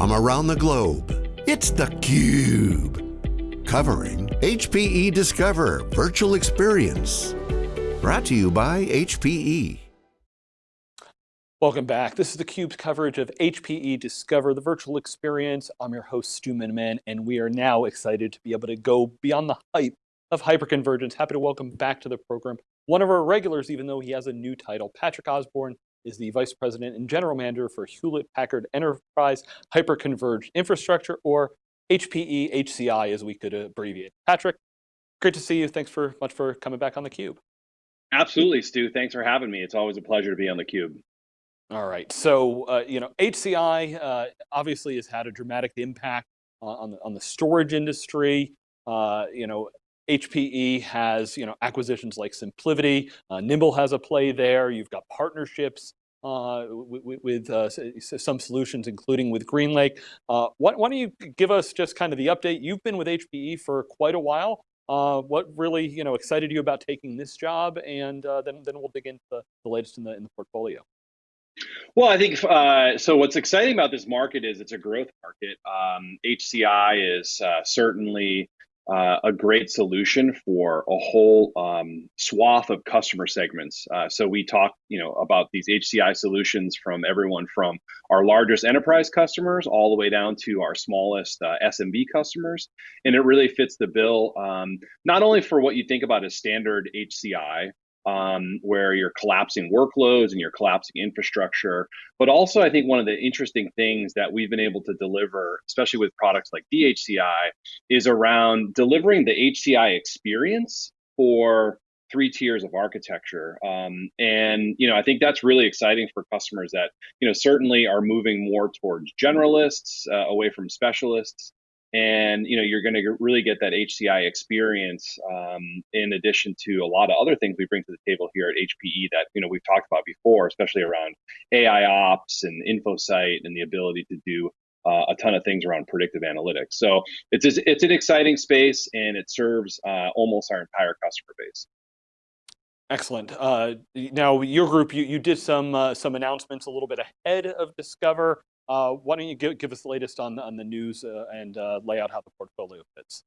from around the globe. It's theCUBE, covering HPE Discover Virtual Experience. Brought to you by HPE. Welcome back. This is theCUBE's coverage of HPE Discover, the virtual experience. I'm your host, Stu Miniman, and we are now excited to be able to go beyond the hype of hyperconvergence. Happy to welcome back to the program one of our regulars, even though he has a new title. Patrick Osborne is the Vice President and General Manager for Hewlett Packard Enterprise Hyperconverged Infrastructure, or HPE HCI as we could abbreviate. Patrick, great to see you. Thanks for much for coming back on theCUBE. Absolutely, Stu. Thanks for having me. It's always a pleasure to be on theCUBE. All right, so uh, you know, HCI uh, obviously has had a dramatic impact on the, on the storage industry. Uh, you know, HPE has you know acquisitions like SimpliVity, uh, Nimble has a play there. You've got partnerships uh, with, with uh, some solutions, including with GreenLake. Uh, why, why, don't you give us just kind of the update? You've been with HPE for quite a while. Uh, what really you know excited you about taking this job, and uh, then then we'll dig into the, the latest in the in the portfolio. Well, I think uh, so. What's exciting about this market is it's a growth market. Um, HCI is uh, certainly uh, a great solution for a whole um, swath of customer segments. Uh, so we talk, you know, about these HCI solutions from everyone from our largest enterprise customers all the way down to our smallest uh, SMB customers, and it really fits the bill. Um, not only for what you think about as standard HCI, um, where you're collapsing workloads and you're collapsing infrastructure. But also, I think one of the interesting things that we've been able to deliver, especially with products like DHCI, is around delivering the HCI experience for three tiers of architecture. Um, and you know, I think that's really exciting for customers that you know certainly are moving more towards generalists uh, away from specialists and you know you're going to really get that HCI experience um, in addition to a lot of other things we bring to the table here at HPE that you know we've talked about before, especially around AI ops and InfoSight and the ability to do uh, a ton of things around predictive analytics. So it's it's an exciting space and it serves uh, almost our entire customer base. Excellent. Uh, now, your group, you, you did some uh, some announcements a little bit ahead of Discover. Uh, why don't you give, give us the latest on, on the news uh, and uh, lay out how the portfolio fits?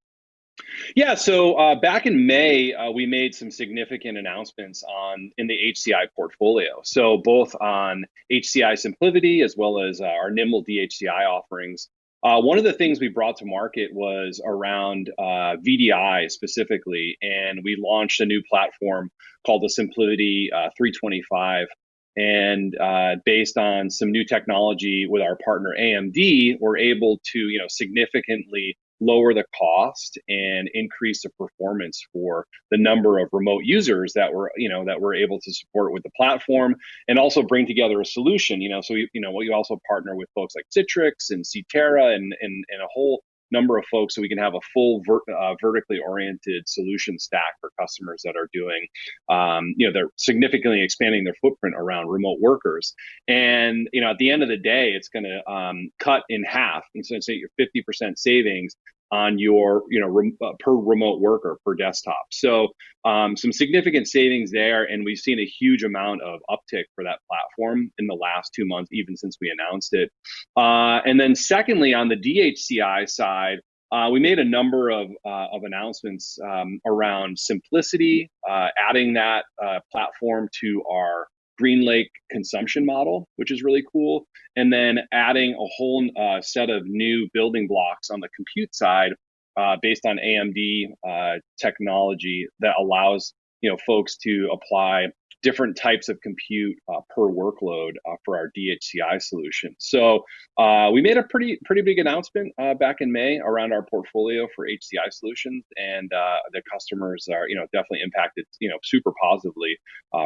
Yeah, so uh, back in May, uh, we made some significant announcements on in the HCI portfolio. So both on HCI SimpliVity as well as uh, our Nimble DHCI offerings. one of the things we brought to market was around VDI specifically, and we launched a new platform called the SimpliVity 325 and uh, based on some new technology with our partner AMD, we're able to you know significantly lower the cost and increase the performance for the number of remote users that we're you know that we're able to support with the platform and also bring together a solution you know. So you know we also partner with folks like citrix and CTERA and and, and a whole number of folks so we can have a full ver uh, vertically oriented solution stack for customers that are doing, um, you know, they're significantly expanding their footprint around remote workers. And, you know, at the end of the day, it's going to um, cut in half. And so your 50% savings on your you know rem, uh, per remote worker per desktop. So um, some significant savings there, and we've seen a huge amount of uptick for that platform in the last two months, even since we announced it. Uh, and then secondly, on the DHCI side. Uh, we made a number of, uh, of announcements um, around simplicity, uh, adding that uh, platform to our GreenLake consumption model, which is really cool. And then adding a whole uh, set of new building blocks on the compute side uh, based on AMD uh, technology that allows you know folks to apply different types of compute uh, per workload uh, for our DHCI solution. So uh, we made a pretty pretty big announcement back in May around our portfolio for HCI solutions, and the customers are you know definitely impacted you know super positively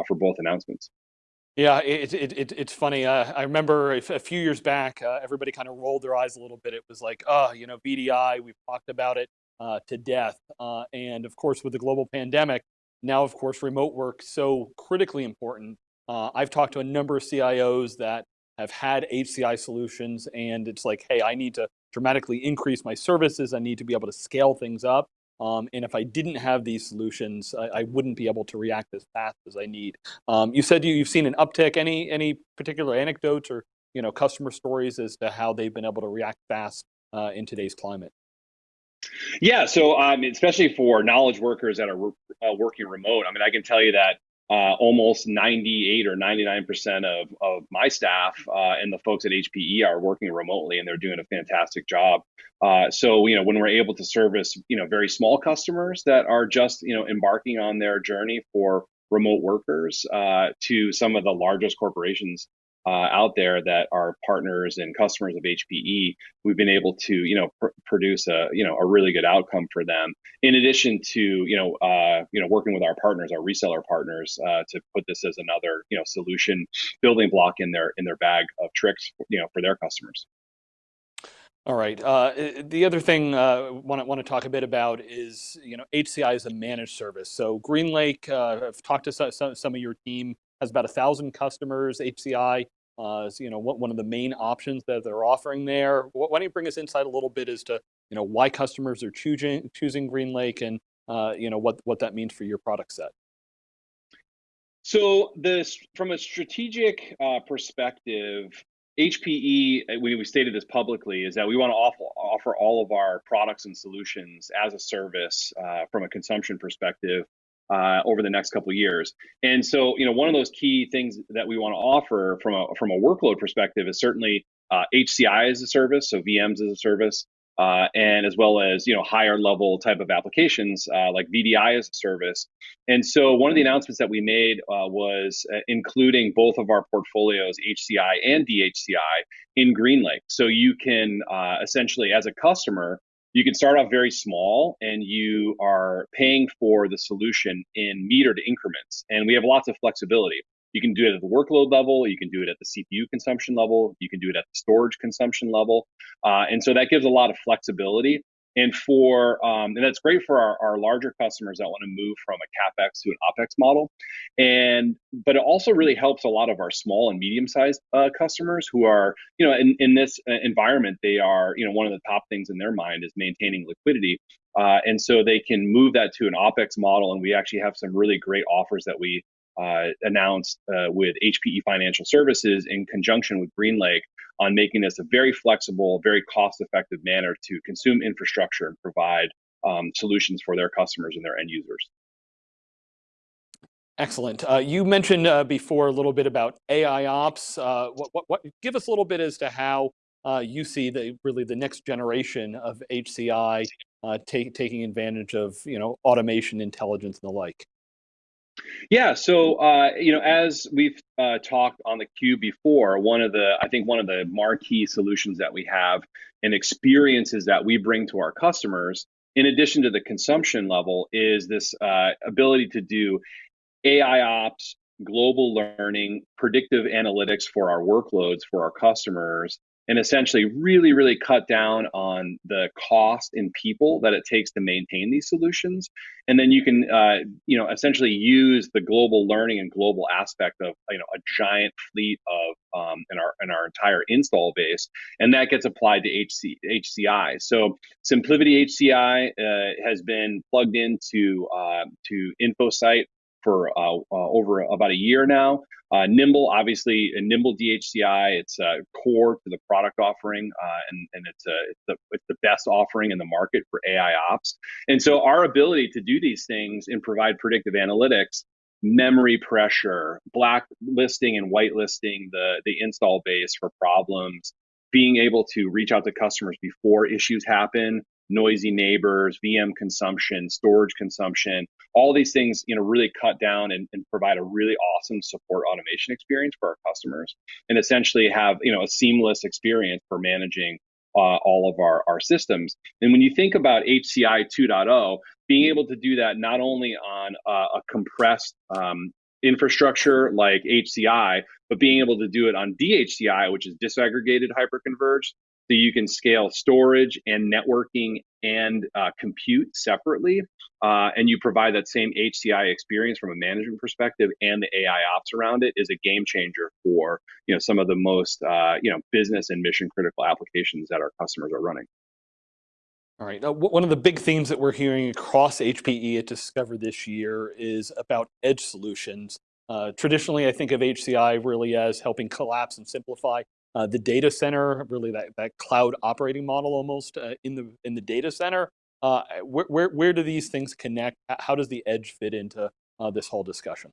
for both announcements. Yeah, it, it, it, it's funny. Uh, I remember a, few years back, uh, everybody kind of rolled their eyes a little bit. It was like, oh, you know, VDI, we've talked about it uh, to death. Uh, and of course, with the global pandemic, now, of course, remote work so critically important. Uh, I've talked to a number of CIOs that have had HCI solutions, and it's like, hey, I need to dramatically increase my services. I need to be able to scale things up. Um, and if I didn't have these solutions, I, I, wouldn't be able to react as fast as I need. Um, you said you, have seen an uptick. Any any particular anecdotes or you know, customer stories as to how they've been able to react fast uh, in today's climate? Yeah, so um, especially for knowledge workers that are uh, working remote, I mean, I can tell you that uh, almost 98 or 99% of, of my staff uh, and the folks at HPE are working remotely and they're doing a fantastic job. Uh, so, you know, when we're able to service, you know, very small customers that are just, you know, embarking on their journey for remote workers uh, to some of the largest corporations uh, out there that are partners and customers of HPE, we've been able to, you know, pr- produce a, you know, a really good outcome for them. In addition to, you know, uh, you know, working with our partners, our reseller partners, uh, to put this as another, you know, solution building block in their in their bag of tricks, you know, for their customers. All right. Uh, the other thing I uh, want, to talk a bit about is, you know, HCI is a managed service. So GreenLake, uh, I've talked to some of your team, has about a thousand customers. HCI uh, is, you know, one of the main options that they're offering there. Why don't you bring us inside a little bit as to, you know, why customers are choosing choosing GreenLake and, uh, you know, what what that means for your product set. So this, from a strategic uh, perspective, HPE, uh, we, we stated this publicly, is that we want to offer, offer all of our products and solutions as a service uh, from a consumption perspective uh, over the next couple years. And so, you know, one of those key things that we want to offer from a from a workload perspective is certainly uh, HCI as a service, so VMs as a service, uh, and as well as you know higher level type of applications uh, like VDI as a service. And so, one of the announcements that we made uh, was uh, including both of our portfolios, HCI and DHCI, in GreenLake. So you can essentially, as a customer, you can start off very small and you are paying for the solution in metered increments. And we have lots of flexibility. You can do it at the workload level, you can do it at the CPU consumption level, you can do it at the storage consumption level. Uh, and so that gives a lot of flexibility and for um, and that's great for our, our larger customers that want to move from a capex to an opex model. And but it also really helps a lot of our small and medium sized uh, customers who are you know in, in this uh, environment they are you know one of the top things in their mind is maintaining liquidity. Uh, and so they can move that to an opex model and we actually have some really great offers that we uh, announced uh, with HPE Financial Services in conjunction with GreenLake on making this a very flexible, very cost effective manner to consume infrastructure and provide um, solutions for their customers and their end users. Excellent. Uh, you mentioned uh, before a little bit about AI ops. Uh, what, what, what, give us a little bit as to how uh, you see the really the next generation of HCI uh, take, taking advantage of you know automation, intelligence, and the like. Yeah, so uh, you know, as we've uh, talked on theCUBE before, one of the I think one of the marquee solutions that we have and experiences that we bring to our customers, in addition to the consumption level, is this uh, ability to do AI ops, global learning, predictive analytics for our workloads for our customers, and essentially really, really cut down on the cost in people that it takes to maintain these solutions. And then you can, uh, you know, essentially use the global learning and global aspect of, you know, a giant fleet of um, in our in our entire install base, and that gets applied to HC, HCI. So SimpliVity HCI uh, has been plugged into uh, to InfoSight for uh, uh, over about a year now. Uh, Nimble, obviously, Nimble DHCI, it's core to the product offering, and, and it's, it's, the, it's the best offering in the market for AI ops. And so, our ability to do these things and provide predictive analytics, memory pressure, blacklisting and whitelisting the, the install base for problems, being able to reach out to customers before issues happen, noisy neighbors, VM consumption, storage consumption, all these things, you know, really cut down and, and, provide a really awesome support automation experience for our customers and essentially have, you know, a seamless experience for managing uh, all of our, our systems. And when you think about HCI 2.0, being able to do that not only on uh, a compressed um, infrastructure like HCI, but being able to do it on DHCI, which is disaggregated hyperconverged, so you can scale storage and networking and uh, compute separately. Uh, and you provide that same HCI experience from a management perspective and the AI ops around it is a game changer for you know some of the most uh, you know business and mission critical applications that our customers are running. All right. Now, one of the big themes that we're hearing across HPE at Discover this year is about edge solutions. Uh, traditionally, I think of HCI really as helping collapse and simplify uh, the data center, really that, that cloud operating model almost uh, in the in the data center. Uh, where, where, where do these things connect? How does the edge fit into uh, this whole discussion?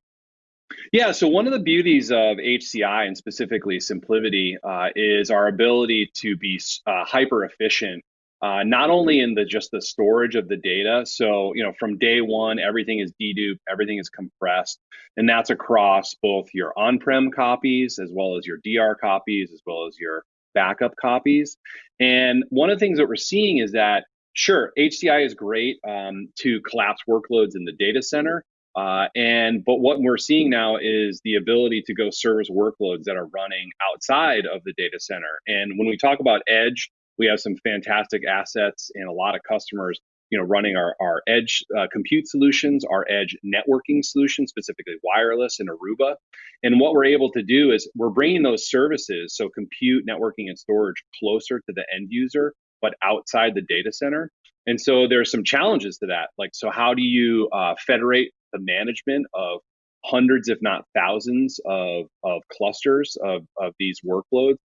Yeah, so one of the beauties of HCI and specifically SimpliVity uh, is our ability to be uh, hyper efficient uh, not only in the just the storage of the data. So you know, from day one, everything is deduped, everything is compressed, and that's across both your on-prem copies as well as your DR copies, as well as your backup copies. And one of the things that we're seeing is that sure, HCI is great um, to collapse workloads in the data center. Uh, and but what we're seeing now is the ability to go service workloads that are running outside of the data center. And when we talk about edge, we have some fantastic assets and a lot of customers you know running our, our edge uh, compute solutions our edge networking solutions specifically wireless and aruba. And what we're able to do is we're bringing those services so compute networking and storage closer to the end user but outside the data center. And so there's some challenges to that like so how do you uh, federate the management of hundreds if not thousands of, of clusters of, of these workloads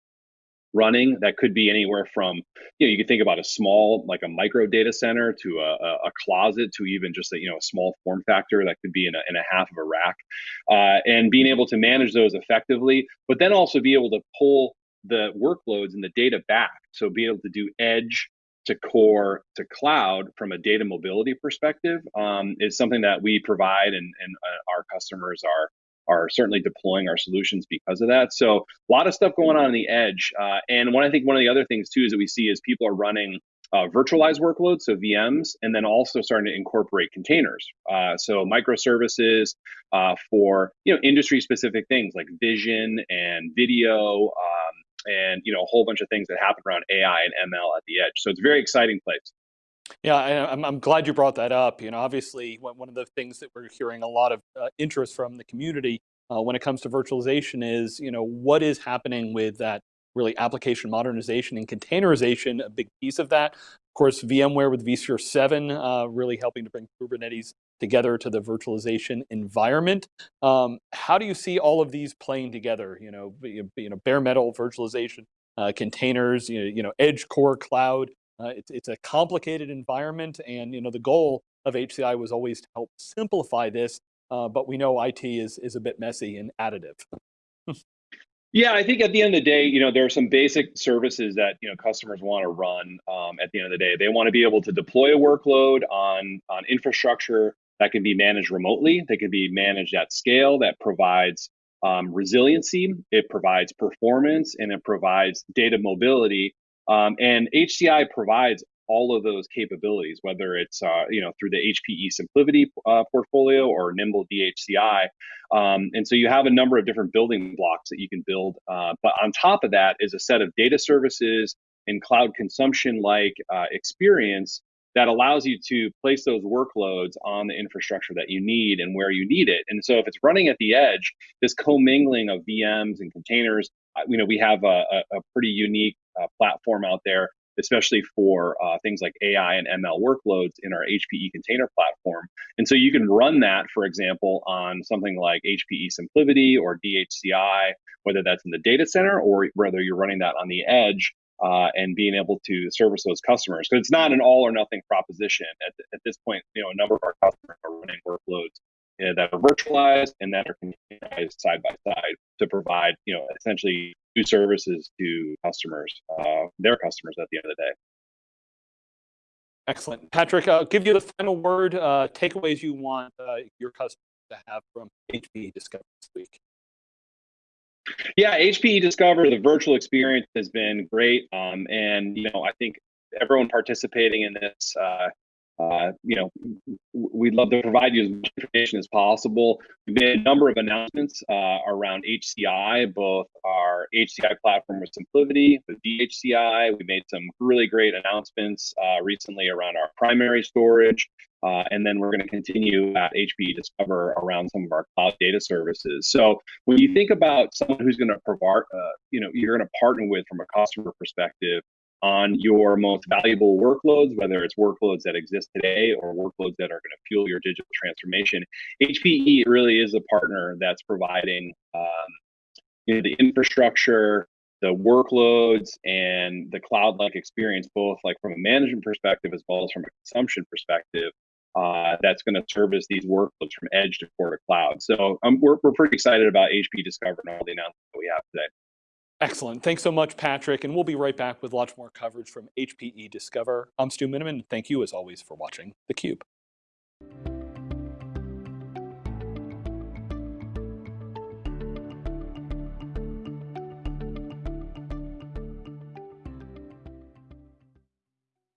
running that could be anywhere from you know you could think about a small like a micro data center to a, a closet to even just a you know a small form factor that could be in a, in a half of a rack uh, and being able to manage those effectively but then also be able to pull the workloads and the data back. So be able to do edge to core to cloud from a data mobility perspective um, is something that we provide and, and uh, our customers are are certainly deploying our solutions because of that. So a lot of stuff going on on the edge. Uh, and one I think one of the other things too is that we see is people are running uh, virtualized workloads, so VMs, and then also starting to incorporate containers. Uh, so microservices uh, for you know industry specific things like vision and video. Um, and you know a whole bunch of things that happen around AI and ML at the edge. So it's a very exciting place. Yeah, I, I'm, I'm glad you brought that up. You know, obviously, one of the things that we're hearing a lot of uh, interest from the community uh, when it comes to virtualization is, you know, what is happening with that really application modernization and containerization, a big piece of that. Of course, VMware with vSphere 7 uh, really helping to bring Kubernetes together to the virtualization environment. Um, how do you see all of these playing together? You know, you know bare metal virtualization, uh, containers, you know, you know, edge core cloud. Uh, it's, it's a complicated environment and you know the goal of HCI was always to help simplify this, uh, but we know IT is, is a bit messy and additive. yeah, I think at the end of the day, you know, there are some basic services that you know customers want to run. Um, at the end of the day, they want to be able to deploy a workload on on infrastructure that can be managed remotely. They can be managed at scale. That provides um, resiliency. It provides performance, and it provides data mobility um, and HCI provides all of those capabilities, whether it's uh, you know through the HPE SimpliVity uh, portfolio or Nimble DHCI. Um, and so you have a number of different building blocks that you can build. Uh, but on top of that is a set of data services and cloud consumption like uh, experience that allows you to place those workloads on the infrastructure that you need and where you need it. And so if it's running at the edge, this commingling of VMs and containers, uh, you know, we have a, a pretty unique uh, platform out there, especially for uh, things like AI and ML workloads in our HPE container platform. And so you can run that, for example, on something like HPE SimpliVity or DHCI, whether that's in the data center or whether you're running that on the edge. Uh, and being able to service those customers. Because it's not an all or nothing proposition. At, at this point, you know, a number of our customers are running workloads uh, that are virtualized and that are containerized side by side to provide, you know, essentially new services to customers, uh, their customers at the end of the day. Excellent. Patrick, I'll give you the final word, uh, takeaways you want uh, your customers to have from HPE Discover this week. Yeah, HPE Discover, the virtual experience has been great. Um, and, you know, I think everyone participating in this uh, you know, we'd love to provide you as much information as possible. We've made a number of announcements uh, around HCI, both our HCI platform with SimpliVity, with DHCI. We made some really great announcements uh, recently around our primary storage. Uh, and then we're going to continue at HPE Discover around some of our cloud data services. So when you think about someone who's going to provide, uh, you know, you're going to partner with from a customer perspective, on your most valuable workloads, whether it's workloads that exist today or workloads that are going to fuel your digital transformation. HPE really is a partner that's providing um, you know, the infrastructure, the workloads and the cloud-like experience, both like from a management perspective as well as from a consumption perspective, uh, that's going to service these workloads from edge to core to cloud. So um, we're, we're pretty excited about HP Discover and all the announcements that we have today. Excellent. Thanks so much, Patrick. And we'll be right back with lots more coverage from HPE Discover. I'm Stu Miniman. Thank you, as always, for watching theCUBE.